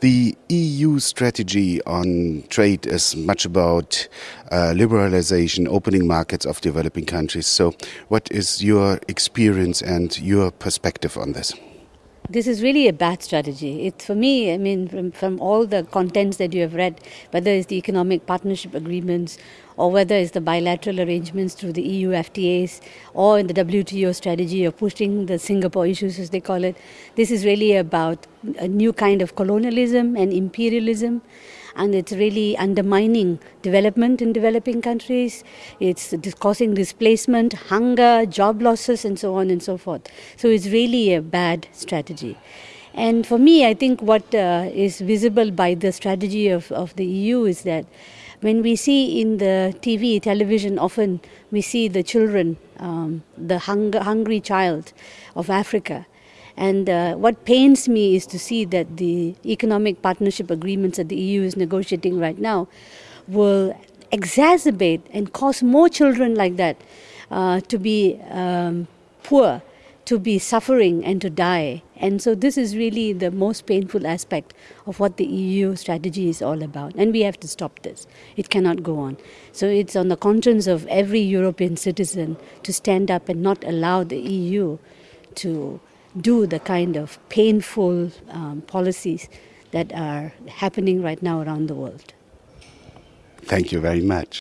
The EU strategy on trade is much about uh, liberalization, opening markets of developing countries. So, what is your experience and your perspective on this? This is really a bad strategy. For me, I mean, from, from all the contents that you have read, whether it's the economic partnership agreements or whether it's the bilateral arrangements through the EU FTAs or in the WTO strategy of pushing the Singapore issues, as they call it, this is really about a new kind of colonialism and imperialism and it's really undermining development in developing countries. It's causing displacement, hunger, job losses, and so on and so forth. So it's really a bad strategy. And for me, I think what uh, is visible by the strategy of, of the EU is that when we see in the TV, television, often we see the children, um, the hunger, hungry child of Africa and uh, what pains me is to see that the economic partnership agreements that the EU is negotiating right now will exacerbate and cause more children like that uh, to be um, poor, to be suffering, and to die. And so, this is really the most painful aspect of what the EU strategy is all about. And we have to stop this. It cannot go on. So, it's on the conscience of every European citizen to stand up and not allow the EU to do the kind of painful um, policies that are happening right now around the world. Thank you very much.